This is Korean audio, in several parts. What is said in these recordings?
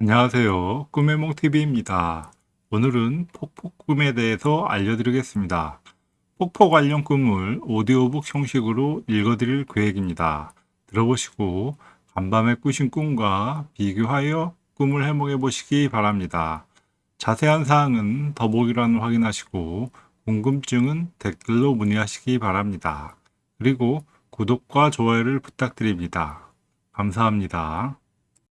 안녕하세요. 꿈의몽TV입니다. 오늘은 폭포 꿈에 대해서 알려드리겠습니다. 폭포 관련 꿈을 오디오북 형식으로 읽어드릴 계획입니다. 들어보시고 간밤에 꾸신 꿈과 비교하여 꿈을 해몽해 보시기 바랍니다. 자세한 사항은 더보기란을 확인하시고 궁금증은 댓글로 문의하시기 바랍니다. 그리고 구독과 좋아요를 부탁드립니다. 감사합니다.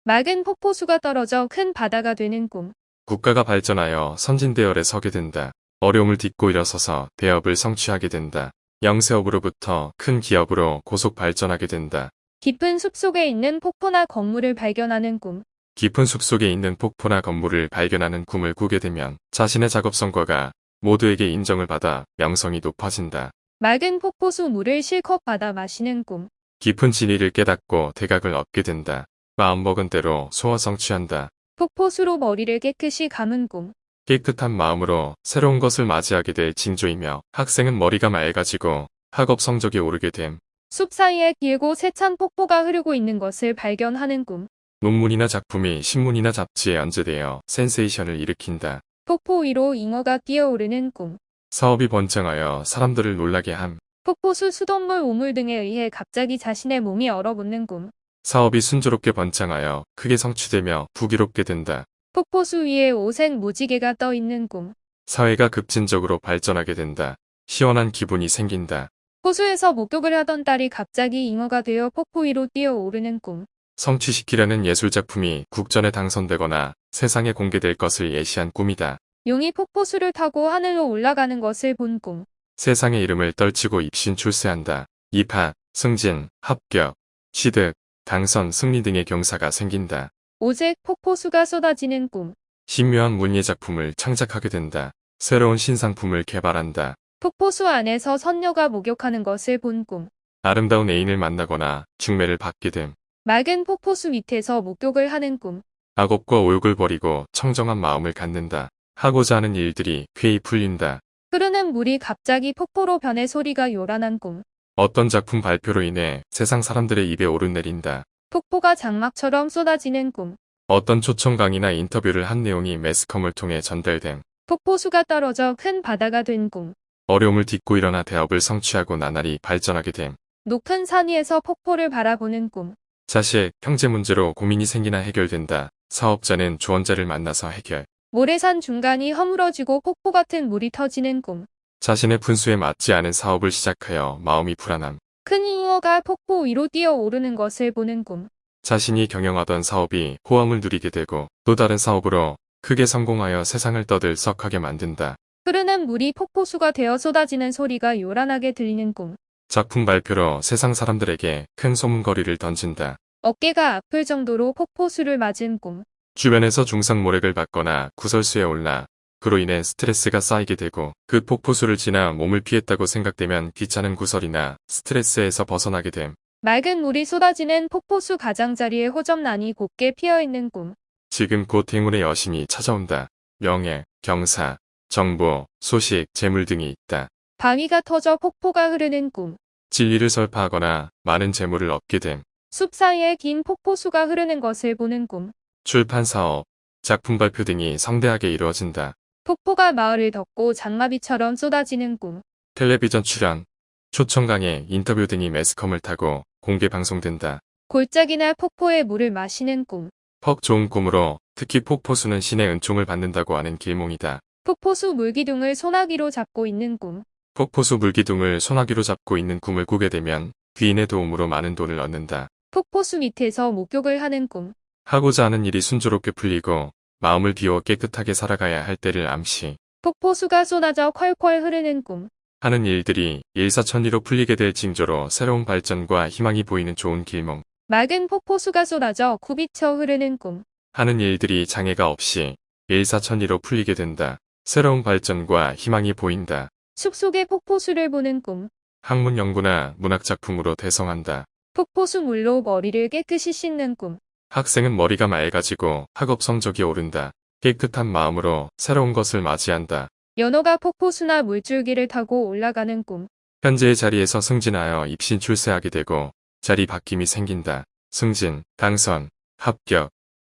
맑은 폭포수가 떨어져 큰 바다가 되는 꿈. 국가가 발전하여 선진대열에 서게 된다. 어려움을 딛고 일어서서 대업을 성취하게 된다. 영세업으로부터 큰 기업으로 고속 발전하게 된다. 깊은 숲속에 있는 폭포나 건물을 발견하는 꿈. 깊은 숲속에 있는 폭포나 건물을 발견하는 꿈을 꾸게 되면 자신의 작업 성과가 모두에게 인정을 받아 명성이 높아진다. 맑은 폭포수 물을 실컷 받아 마시는 꿈. 깊은 진리를 깨닫고 대각을 얻게 된다. 마음먹은 대로 소화 성취한다. 폭포수로 머리를 깨끗이 감은 꿈. 깨끗한 마음으로 새로운 것을 맞이하게 될 징조이며 학생은 머리가 맑아지고 학업 성적이 오르게 됨. 숲 사이에 길고 세찬 폭포가 흐르고 있는 것을 발견하는 꿈. 논문이나 작품이 신문이나 잡지에 연재되어 센세이션을 일으킨다. 폭포 위로 잉어가 뛰어오르는 꿈. 사업이 번창하여 사람들을 놀라게 함. 폭포수 수돗물 우물 등에 의해 갑자기 자신의 몸이 얼어붙는 꿈. 사업이 순조롭게 번창하여 크게 성취되며 부기롭게 된다. 폭포수 위에 오색 무지개가 떠 있는 꿈. 사회가 급진적으로 발전하게 된다. 시원한 기분이 생긴다. 호수에서 목욕을 하던 딸이 갑자기 잉어가 되어 폭포 위로 뛰어오르는 꿈. 성취시키려는 예술작품이 국전에 당선되거나 세상에 공개될 것을 예시한 꿈이다. 용이 폭포수를 타고 하늘로 올라가는 것을 본 꿈. 세상의 이름을 떨치고 입신 출세한다. 입학, 승진, 합격, 취득, 당선, 승리 등의 경사가 생긴다. 오직 폭포수가 쏟아지는 꿈. 신묘한 문예 작품을 창작하게 된다. 새로운 신상품을 개발한다. 폭포수 안에서 선녀가 목욕하는 것을 본 꿈. 아름다운 애인을 만나거나 중매를 받게 됨. 맑은 폭포수 밑에서 목욕을 하는 꿈. 악업과 오욕을 버리고 청정한 마음을 갖는다. 하고자 하는 일들이 쾌히 풀린다. 흐르는 물이 갑자기 폭포로 변해 소리가 요란한 꿈. 어떤 작품 발표로 인해 세상 사람들의 입에 오르내린다. 폭포가 장막처럼 쏟아지는 꿈. 어떤 초청 강의나 인터뷰를 한 내용이 매스컴을 통해 전달됨. 폭포수가 떨어져 큰 바다가 된 꿈. 어려움을 딛고 일어나 대업을 성취하고 나날이 발전하게 됨. 높은 산 위에서 폭포를 바라보는 꿈. 자식, 형제 문제로 고민이 생기나 해결된다. 사업자는 조언자를 만나서 해결. 모래산 중간이 허물어지고 폭포 같은 물이 터지는 꿈. 자신의 분수에 맞지 않은 사업을 시작하여 마음이 불안함. 큰 잉어가 폭포 위로 뛰어오르는 것을 보는 꿈. 자신이 경영하던 사업이 호황을 누리게 되고 또 다른 사업으로 크게 성공하여 세상을 떠들썩하게 만든다. 흐르는 물이 폭포수가 되어 쏟아지는 소리가 요란하게 들리는 꿈. 작품 발표로 세상 사람들에게 큰 소문거리를 던진다. 어깨가 아플 정도로 폭포수를 맞은 꿈. 주변에서 중상 모략을 받거나 구설수에 올라 그로 인해 스트레스가 쌓이게 되고 그 폭포수를 지나 몸을 피했다고 생각되면 귀찮은 구설이나 스트레스에서 벗어나게 됨. 맑은 물이 쏟아지는 폭포수 가장자리에 호접란이 곱게 피어있는 꿈. 지금 곧 행운의 여심이 찾아온다. 명예, 경사, 정보, 소식, 재물 등이 있다. 바위가 터져 폭포가 흐르는 꿈. 진리를 설파하거나 많은 재물을 얻게 됨. 숲 사이에 긴 폭포수가 흐르는 것을 보는 꿈. 출판 사업, 작품 발표 등이 성대하게 이루어진다. 폭포가 마을을 덮고 장마비처럼 쏟아지는 꿈. 텔레비전 출연, 초청 강의, 인터뷰 등이 매스컴을 타고 공개 방송된다. 골짜기나 폭포의 물을 마시는 꿈. 퍽 좋은 꿈으로 특히 폭포수는 신의 은총을 받는다고 하는 길몽이다. 폭포수 물기둥을 소나기로 잡고 있는 꿈. 폭포수 물기둥을 소나기로 잡고 있는 꿈을 꾸게 되면 귀인의 도움으로 많은 돈을 얻는다. 폭포수 밑에서 목욕을 하는 꿈. 하고자 하는 일이 순조롭게 풀리고 마음을 비워 깨끗하게 살아가야 할 때를 암시. 폭포수가 쏟아져 콸콸 흐르는 꿈. 하는 일들이 일사천리로 풀리게 될 징조로 새로운 발전과 희망이 보이는 좋은 길몽. 맑은 폭포수가 쏟아져 굽이쳐 흐르는 꿈. 하는 일들이 장애가 없이 일사천리로 풀리게 된다. 새로운 발전과 희망이 보인다. 숲속의 폭포수를 보는 꿈. 학문 연구나 문학 작품으로 대성한다. 폭포수 물로 머리를 깨끗이 씻는 꿈. 학생은 머리가 맑아지고 학업 성적이 오른다. 깨끗한 마음으로 새로운 것을 맞이한다. 연어가 폭포수나 물줄기를 타고 올라가는 꿈. 현재의 자리에서 승진하여 입신 출세하게 되고 자리 바뀜이 생긴다. 승진, 당선, 합격,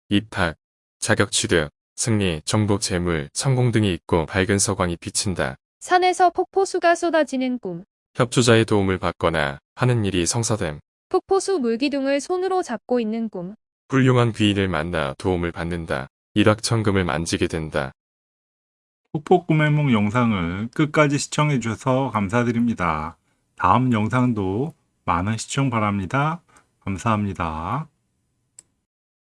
입학, 자격 취득, 승리, 정복 재물, 성공 등이 있고 밝은 서광이 비친다. 산에서 폭포수가 쏟아지는 꿈. 협조자의 도움을 받거나 하는 일이 성사됨. 폭포수 물기둥을 손으로 잡고 있는 꿈. 훌륭한 귀인을 만나 도움을 받는다. 일확천금을 만지게 된다. 폭포 꿈의 몽 영상을 끝까지 시청해 주셔서 감사드립니다. 다음 영상도 많은 시청 바랍니다. 감사합니다.